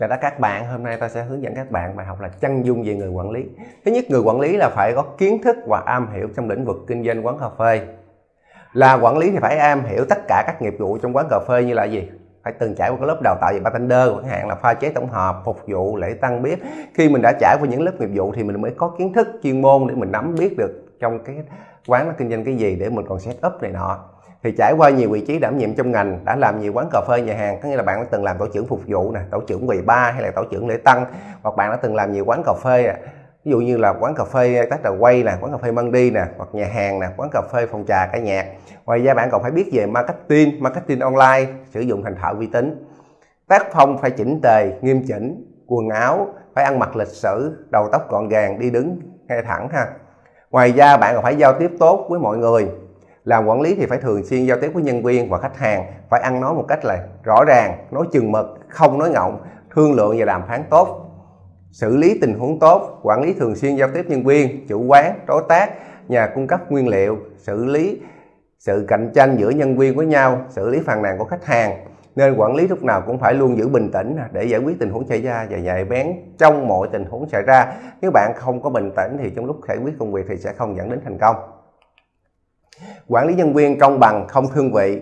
Chào tất các bạn, hôm nay ta sẽ hướng dẫn các bạn bài học là chân dung về người quản lý. Thứ nhất, người quản lý là phải có kiến thức và am hiểu trong lĩnh vực kinh doanh quán cà phê. Là quản lý thì phải am hiểu tất cả các nghiệp vụ trong quán cà phê như là gì? Phải từng trải qua cái lớp đào tạo về bartender, chẳng hạn là pha chế tổng hợp, phục vụ, lễ tăng bếp. Khi mình đã trải qua những lớp nghiệp vụ thì mình mới có kiến thức chuyên môn để mình nắm biết được trong cái quán nó kinh doanh cái gì để mình còn set up này nọ thì trải qua nhiều vị trí đảm nhiệm trong ngành, đã làm nhiều quán cà phê, nhà hàng, có nghĩa là bạn đã từng làm tổ trưởng phục vụ nè, tổ trưởng quầy ba hay là tổ trưởng lễ tăng hoặc bạn đã từng làm nhiều quán cà phê nè ví dụ như là quán cà phê tách là quay nè, quán cà phê măng đi nè, hoặc nhà hàng nè, quán cà phê phòng trà cả nhạc. Ngoài ra bạn còn phải biết về marketing marketing online, sử dụng thành thạo uy tín tác phong phải chỉnh tề, nghiêm chỉnh, quần áo, phải ăn mặc lịch sử, đầu tóc gọn gàng, đi đứng ngay thẳng ha. Ngoài ra bạn còn phải giao tiếp tốt với mọi người làm quản lý thì phải thường xuyên giao tiếp với nhân viên và khách hàng, phải ăn nói một cách là rõ ràng, nói chừng mực, không nói ngọng, thương lượng và đàm phán tốt, xử lý tình huống tốt, quản lý thường xuyên giao tiếp nhân viên, chủ quán, đối tác, nhà cung cấp nguyên liệu, xử lý sự cạnh tranh giữa nhân viên với nhau, xử lý phàn nàn của khách hàng. Nên quản lý lúc nào cũng phải luôn giữ bình tĩnh để giải quyết tình huống xảy ra và nhạy bén trong mọi tình huống xảy ra. Nếu bạn không có bình tĩnh thì trong lúc giải quyết công việc thì sẽ không dẫn đến thành công quản lý nhân viên công bằng không thương vị.